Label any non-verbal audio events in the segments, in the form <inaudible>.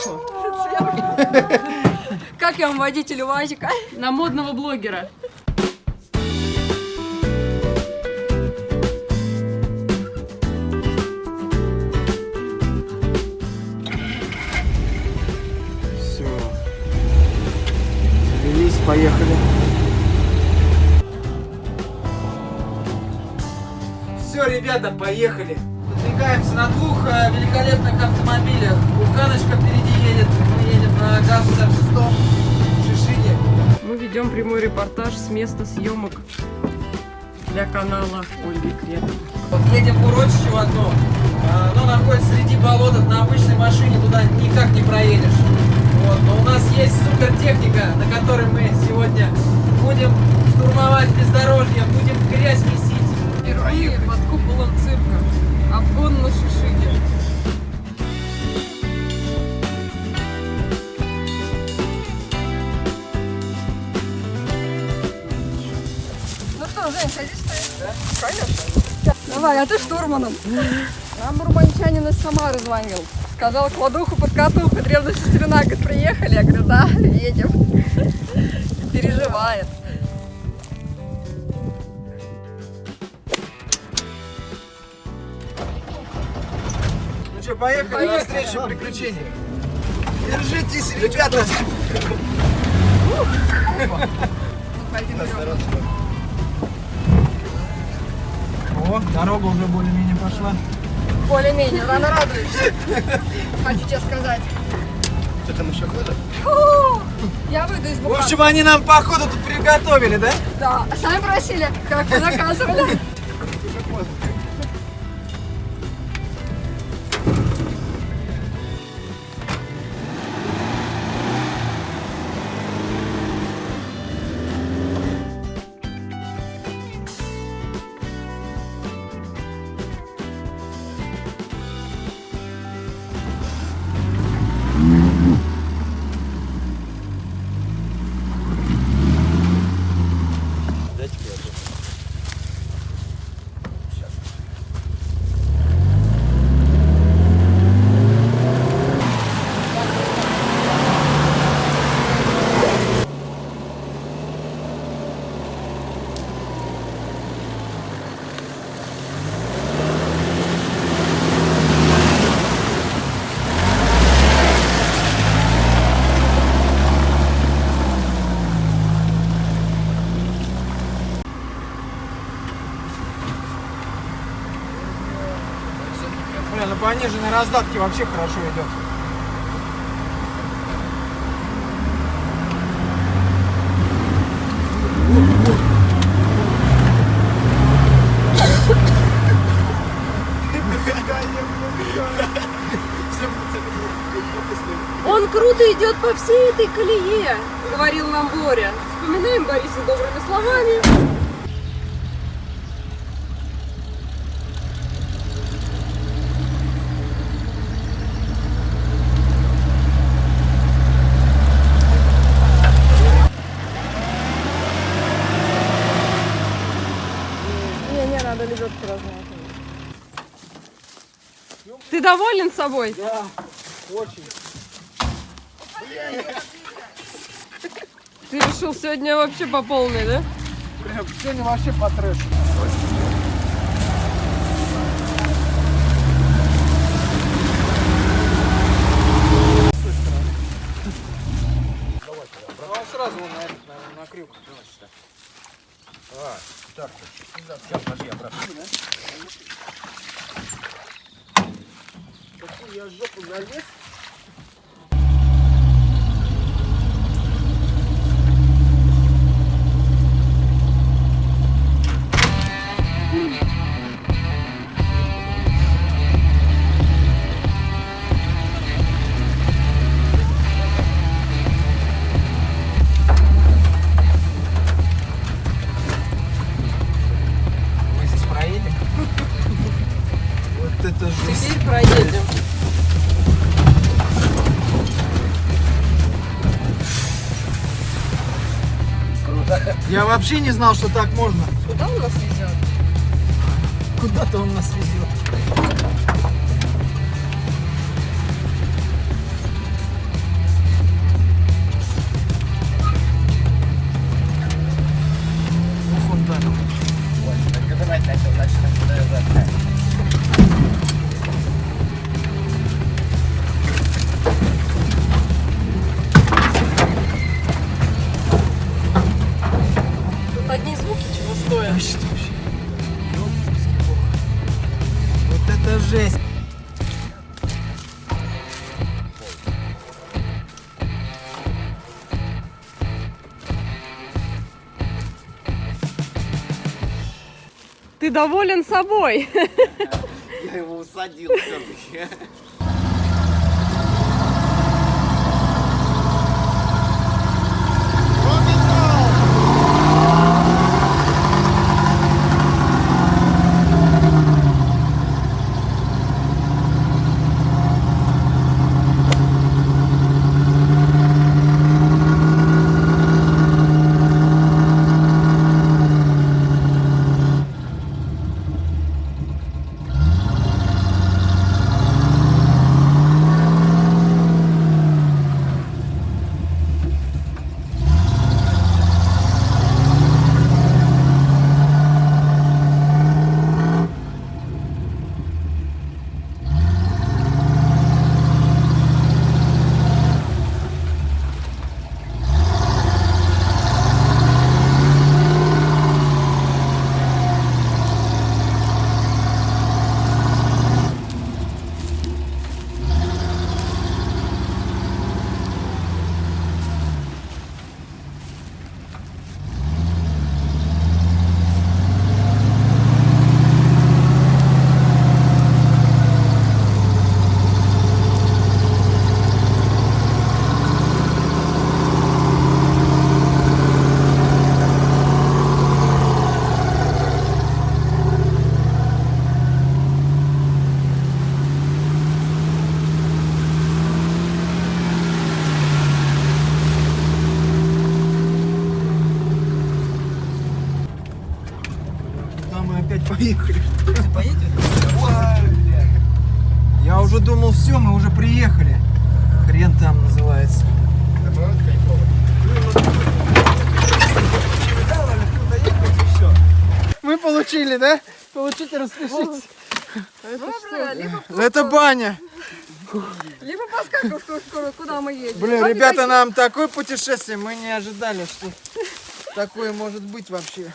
<laughs> Как я вам водитель УАЗика? На модного блогера. Все. Завелись, поехали. Все, ребята, поехали. Подвигаемся на двух э, великолепных автомобилях. Буханочка впереди едет, мы едем на ГАЗ-66 Шишине. Мы ведем прямой репортаж с места съемок для канала Ольги Кретовой. Вот едем в урочище в одно. А, Оно находится среди болотов. На обычной машине туда никак не проедешь. Вот. Но у нас есть супер техника, на которой мы сегодня будем штурмовать бездорожье, будем грязь месить. Впервые под куполом цирка. Обгон на Шишине. Конечно. Давай, а ты штурманом. Нам урбанчанин из Самары звонил. Сказал, кладуху под катуху, древняя сестрина. Говорит, приехали. Я говорю, да, едем. Переживает. Ну что, поехали, на встречу приключений. Держитесь, ребята. О, дорога уже более-менее пошла. Более-менее, рано радуешься. <laughs> Хочу тебе сказать. Что там еще ходят? Фу, Я выйду из В буханки. общем, они нам походу тут приготовили, да? Да, а сами просили, как вы заказывали. Вообще хорошо идет. Он круто идет по всей этой колее, говорил нам Боря. Вспоминаем Бориса добрыми словами. Ты доволен собой? Да, очень. Ты решил сегодня вообще по полной, да? Прям сегодня вообще по трэшу. Он сразу на, этот, на, на крюк. А, так, сейчас, подожди, обратно. Я жопу залез? Вообще не знал, что так можно. Куда он нас везет? Куда-то он нас везет. Ты доволен собой. Я его усадил все-таки. Куда мы опять поехали? Поедете? Я уже думал, все, мы уже приехали. Хрен там называется. Мы получили, да? Получите. Доброе, либо, Это баня. либо что- куда мы едем. Блин, ребята, такие. нам такое путешествие, мы не ожидали, что такое может быть вообще.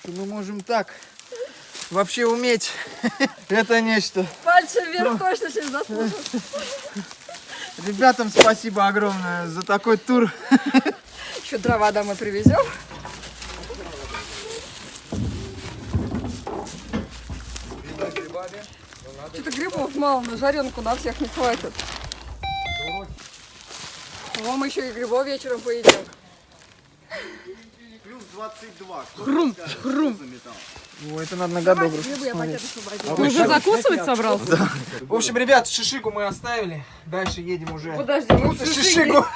Что мы можем так вообще уметь. <laughs> Это нечто. Пальцы вверх точно через заслужил. Ребятам спасибо огромное за такой тур. Еще дрова домой привезем. Что-то грибов мало, на жаренку на всех не хватит. Мы еще и грибов вечером поедим. Плюс 22. Хрум, хрум. О, это надо на пакет освободила. Ты уже закусывать собрался? В общем, ребят, шишику мы оставили. Дальше едем уже. Подожди, мы в шишиге. Шишику.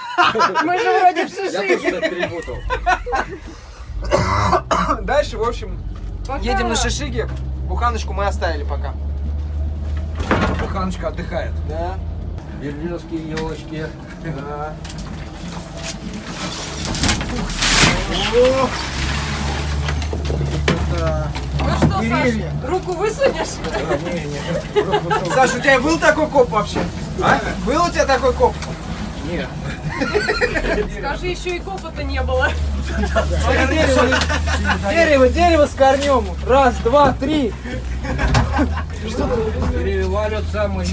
Мы же вроде в шишиге. Дальше, в общем, Пока. едем на шишиге. Буханочку мы оставили пока. Буханочка отдыхает. Да. Берлиновские елочки. Да. Это... Ну что, Деревья. Саша, руку высунешь? <laughs> Саша, у тебя был такой коп вообще? А? Был у тебя такой коп? Скажи, еще и копота не было. Дерево, дерево, дерево с корнем. Раз, два, три. Деревья валятся, мы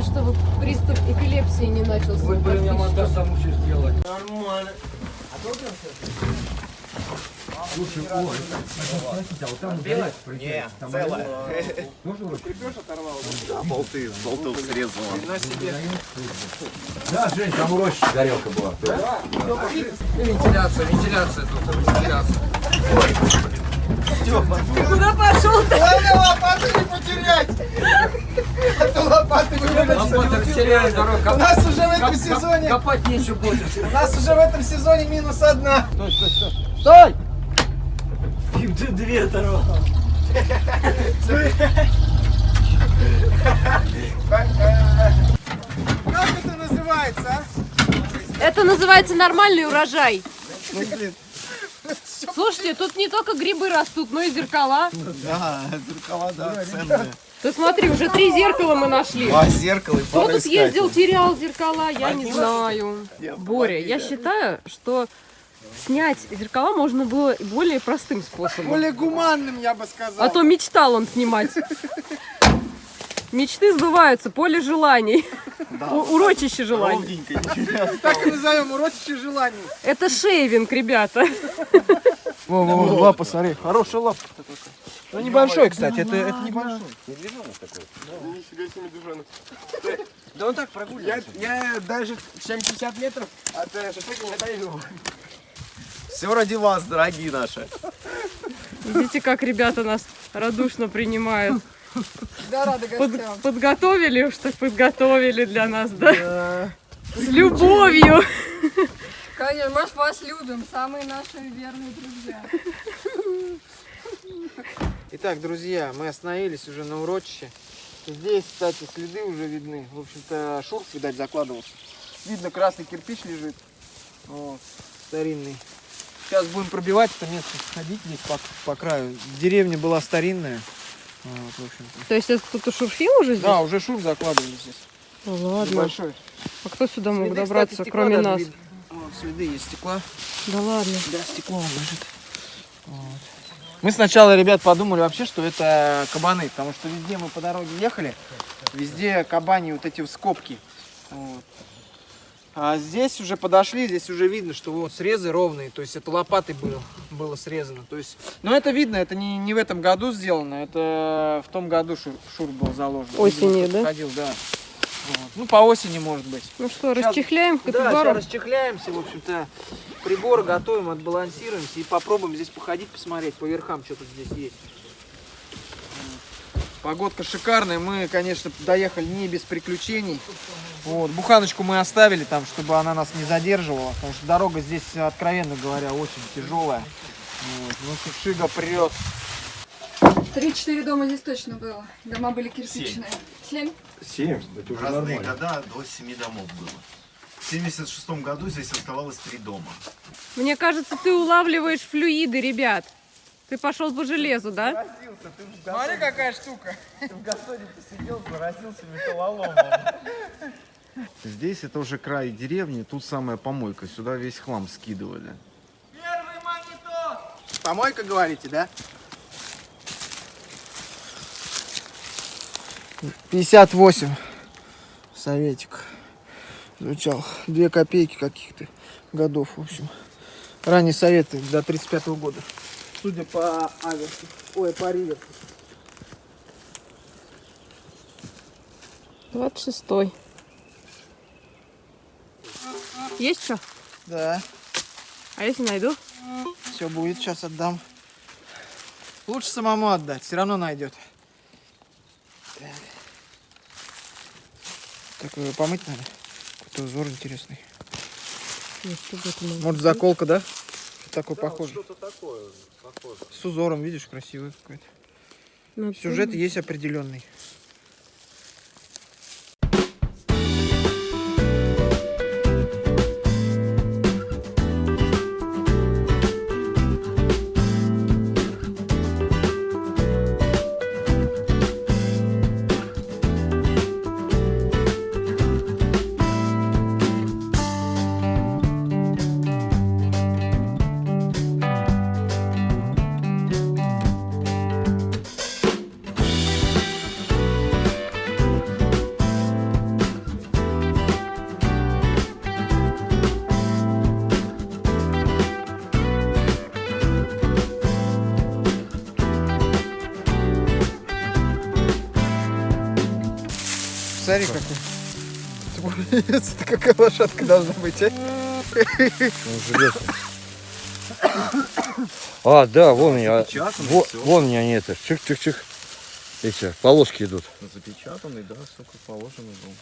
Главное, чтобы приступ эпилепсии не начался. Вы бы меня монтаж сам учишь сделать. Нормально. Не, целая. <laughs> Да, болты, болтов срезала. Да, Жень, там у Рощи горелка была. Вентиляция, вентиляция тут, вентиляция. Куда пошел ты? Главное лопату не потерять. А то лопаты дорогу. У нас уже в этом сезоне, Копать нечего будет. у нас уже в этом сезоне минус одна. Стой! Как это называется, а? Это называется нормальный урожай. Ну, блин. Слушайте, тут не только грибы растут, но и зеркала. Да, зеркала, да, ценные. Ты смотри, уже три зеркала мы нашли. Два зеркала и Кто тут ездил, терял зеркала, я не знаю. Боря, я считаю, что снять зеркала можно было более простым способом. Более гуманным, я бы сказал. А то мечтал он снимать. Мечты сбываются, поле желаний. Урочище желаний. Так и назовем урочище желаний. Это шейвинг, ребята. Во, во, во, лапа, смотри. Хорошая лапка такая. Ну небольшой, кстати, это, это небольшой. Да он так прогуливается. Я, я даже 70 метров от э, шашлыка не отойду. Все ради вас, дорогие наши. Видите, как ребята нас радушно принимают. Да, рады Под- гостям. подготовили уж так подготовили для нас, да? С любовью. Конечно, мы ж вас любим, самые наши верные друзья. Итак, друзья, мы остановились уже на урочище. Здесь, кстати, следы уже видны. В общем-то, шурф, видать, закладывался. Видно, красный кирпич лежит. Вот, старинный. Сейчас будем пробивать это место, ходить здесь по, по краю. Деревня была старинная. Вот, в общем-то. То есть это кто-то шурфил уже здесь? Да, уже шурф закладывали здесь. Ну ладно. Небольшой. А кто сюда мог Следы, добраться, кстати, кроме нас? видно. Вот, следы есть стекла. Да ладно. Да, стекло лежит. Вот. Мы сначала, ребят, подумали вообще, что это кабаны, потому что везде мы по дороге ехали, везде кабани вот эти вот скобки. Вот. А здесь уже подошли, здесь уже видно, что вот срезы ровные, то есть это лопатой было, было срезано. То есть, но это видно, это не, не в этом году сделано, это в том году шур, шур был заложен. Осенью, да? Ходил, да. Вот. Ну, по осени, может быть. Ну что, Щас- расчехляем Да, капибару? сейчас расчехляемся, в общем-то, прибор готовим, отбалансируемся и попробуем здесь походить, посмотреть по верхам, что тут здесь есть. Погодка шикарная, мы, конечно, доехали не без приключений. Вот, буханочку мы оставили там, чтобы она нас не задерживала, потому что дорога здесь, откровенно говоря, очень тяжелая. Вот, ну, Шига прет. Три-четыре дома здесь точно было. Дома были кирпичные. Семь? Семь, это уже разные нормально. года до 7 домов было. В 76 году здесь оставалось три дома. Мне кажется, ты улавливаешь флюиды, ребят. Ты пошел по железу, да? Смотри, какая штука. Здесь это уже край деревни, тут самая помойка. Сюда весь хлам скидывали. Первый монитор! Помойка, говорите, да? 58 советик звучал. Две копейки каких-то годов, в общем. Ранние советы до 35 года. Судя по аверсу. Ой, по риверсу. 26-й. Есть что? Да, А если найду? все будет, сейчас отдам. Лучше самому отдать, все равно найдет. Так. Такое помыть надо. Какой-то узор интересный. Может заколка, да? Что такое похоже? Что-то такое, похоже. С узором, видишь, красивый какой-то. быть? Сюжет есть определенный. Какой. Это какая лошадка должна быть, а? А, да, вон всё. вон у меня не это, чих-чих-чих, эти полоски идут. Запечатанный, да, сколько положено был.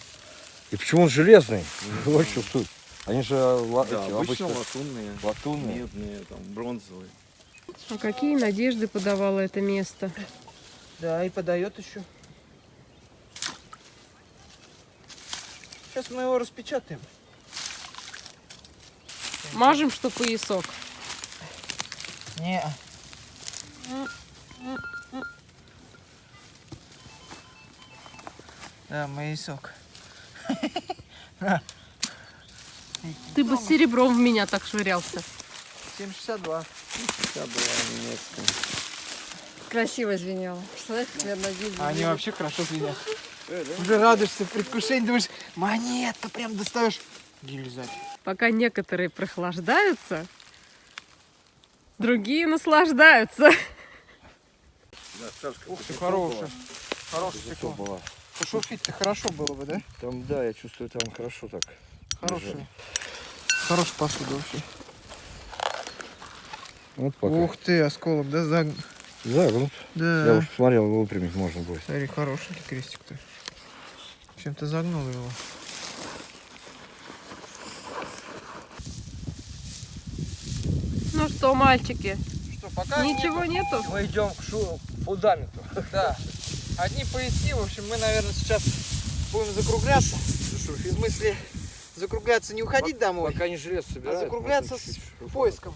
И почему он железный? <laughs> Вот что тут. Они же ла- Да, эти, обычно обычно латунные, латунные. медные, там, бронзовые. А какие надежды подавало это место? Да, и подает еще. Сейчас мы его распечатаем. Мажем, что поясок. Не. Да, моисок. Ты бы с серебром в меня так швырялся. 762. Вся была немецкая. Красиво звенело. А они вообще хорошо звенят. Уже радуешься в предвкушении, думаешь, монета, прям достаешь. Гильзать. Пока некоторые прохлаждаются, другие наслаждаются. Ух ты, хорошая. Хорошая стекло. была. Пошурфить-то хорошо было бы, да? Там, да, я чувствую, там хорошо так. Хорошая. Хорошая посуда вообще. Вот пока. Ух ты, осколок, да, загн... Загнут. Я Да. уж смотрел, выпрямить можно будет. Смотри, хорошенький крестик-то. Чем-то загнул его. Ну что, мальчики, Что, пока ничего нету? Мы идем к шу- фундаменту. <laughs> Да. Одни поясни, в общем, мы, наверное, сейчас будем закругляться. В смысле, закругляться не уходить домой, Пока не желез а собирают. закругляться с поиском,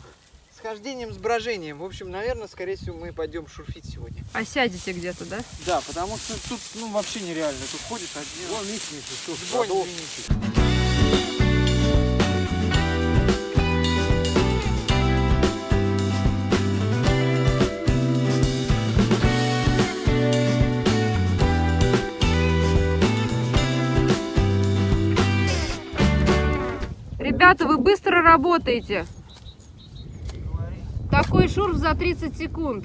хождением, с брожением. В общем, наверное, скорее всего, мы пойдем шурфить сегодня. А сядете где-то, да? Да, потому что тут, ну, вообще нереально. Тут ходишь один. Вон, видите, что извините. Ребята, вы быстро работаете. Такой шурф за 30 секунд.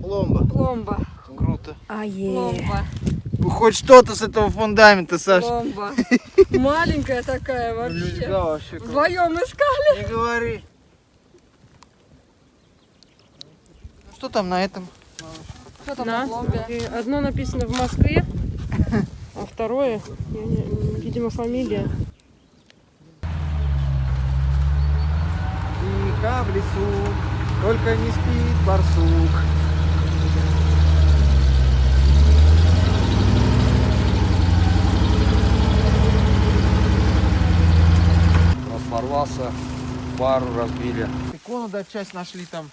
Пломба. Пломба. Круто. Пломба. Ну, хоть что-то с этого фундамента, Саша. Пломба. <laughs> Маленькая такая вообще. Да, вообще круто. Вдвоем искали. Не говори. Ну, Что там на этом? Что там На. на пломбе? Одно написано в Москве, а второе, не- видимо, фамилия. Тихо в лесу, только не спит барсук. Разорвался, пару разбили. Икону, да, часть нашли там.